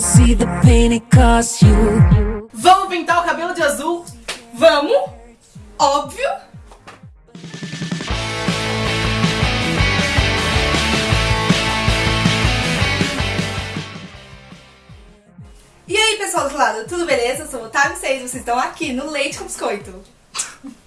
see the pain it costs you. Vamos pintar o cabelo de azul? Vamos! Óbvio! E aí, pessoal do lado, tudo beleza? Eu sou o Otávio 6 vocês estão aqui no Leite com Biscoito.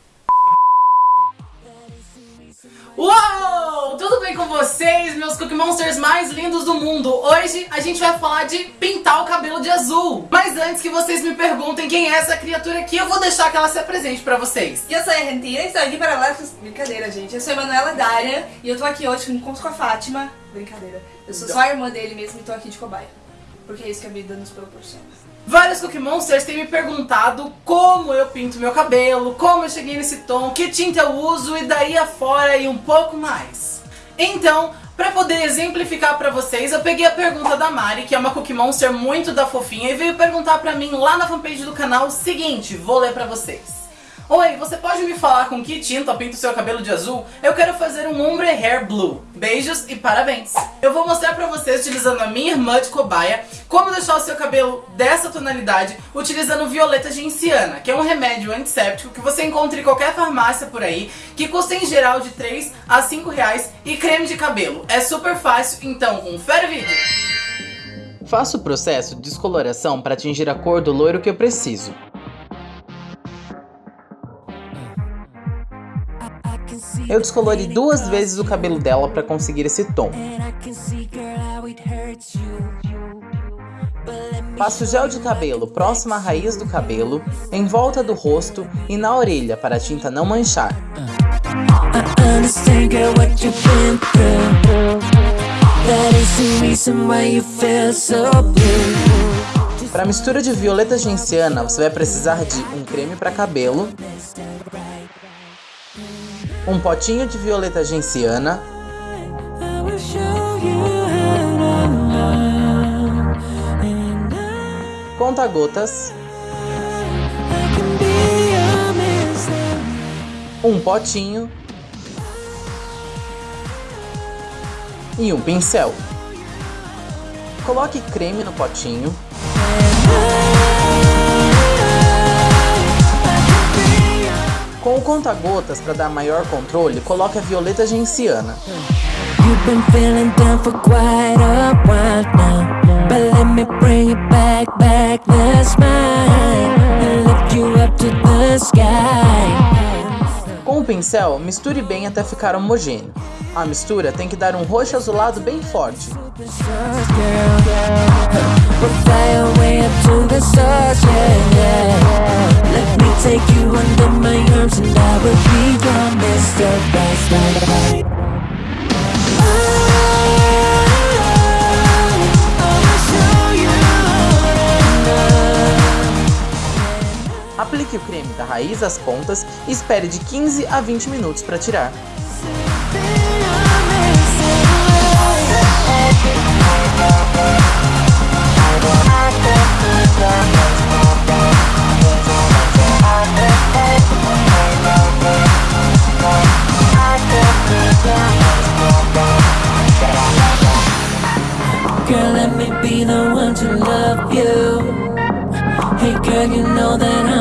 Uou! Tudo bem com vocês, meus Cookie Monsters mais lindos do mundo? Hoje a gente vai falar de pintar o cabelo de azul. Mas antes que vocês me perguntem quem é essa criatura aqui, eu vou deixar que ela se apresente pra vocês. E eu sou a Rentina e estou aqui para falar... Brincadeira, gente. Eu sou a Emanuela Dária e eu tô aqui hoje com encontro com a Fátima. Brincadeira. Eu sou só a irmã dele mesmo e tô aqui de cobaia. Porque é isso que a vida nos proporciona. Vários Cookie Monsters têm me perguntado como eu pinto meu cabelo, como eu cheguei nesse tom, que tinta eu uso e daí afora e um pouco mais. Então, pra poder exemplificar pra vocês, eu peguei a pergunta da Mari, que é uma Cookie Monster muito da fofinha, e veio perguntar pra mim lá na fanpage do canal o seguinte, vou ler pra vocês. Oi, você pode me falar com que tinta eu pinto seu cabelo de azul? Eu quero fazer um ombre hair blue. Beijos e parabéns! Eu vou mostrar pra vocês, utilizando a minha irmã de cobaia, como deixar o seu cabelo dessa tonalidade utilizando violeta genciana, que é um remédio antisséptico que você encontra em qualquer farmácia por aí, que custa em geral de 3 a 5 reais, e creme de cabelo. É super fácil, então confere o vídeo! Faço o processo de descoloração para atingir a cor do loiro que eu preciso. Eu descolori duas vezes o cabelo dela para conseguir esse tom. Passo gel de cabelo próximo à raiz do cabelo, em volta do rosto e na orelha para a tinta não manchar. Para mistura de violeta genciana, você vai precisar de um creme para cabelo, um potinho de violeta genciana, conta-gotas, um potinho e um pincel. Coloque creme no potinho. Com o conta-gotas para dar maior controle, coloque a violeta genciana. Com o pincel, misture bem até ficar homogêneo. A mistura tem que dar um roxo azulado bem forte. Aplique o creme da raiz às pontas e espere de 15 a 20 minutos para tirar. Girl, let me be the one to love you. Hey girl, you know that I'm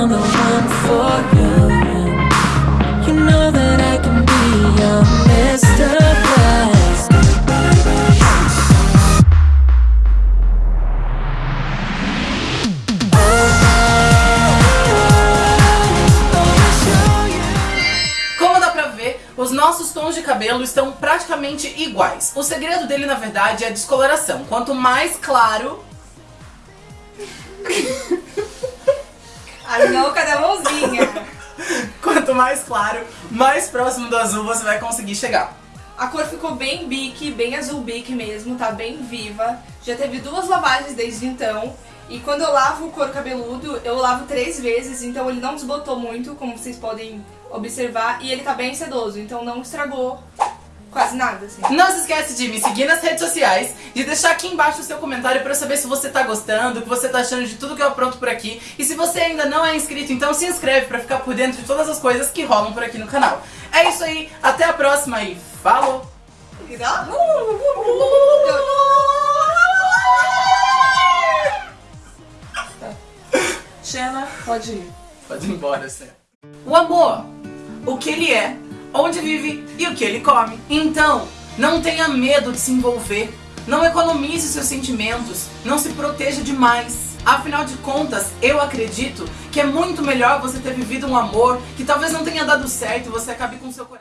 os nossos tons de cabelo estão praticamente iguais. O segredo dele, na verdade, é a descoloração. Quanto mais claro... A louca da mãozinha. Quanto mais claro, mais próximo do azul você vai conseguir chegar. A cor ficou bem bique, bem azul bique mesmo, tá bem viva. Já teve duas lavagens desde então. E quando eu lavo o couro cabeludo, eu lavo três vezes, então ele não desbotou muito, como vocês podem observar. E ele tá bem sedoso, então não estragou quase nada, assim. Não se esquece de me seguir nas redes sociais, de deixar aqui embaixo o seu comentário pra eu saber se você tá gostando, o que você tá achando de tudo que eu apronto por aqui. E se você ainda não é inscrito, então se inscreve pra ficar por dentro de todas as coisas que rolam por aqui no canal. É isso aí, até a próxima e falou! Xena, pode ir. Pode ir embora, Sé. O amor. O que ele é, onde vive e o que ele come. Então, não tenha medo de se envolver. Não economize seus sentimentos. Não se proteja demais. Afinal de contas, eu acredito que é muito melhor você ter vivido um amor que talvez não tenha dado certo e você acabe com seu coração.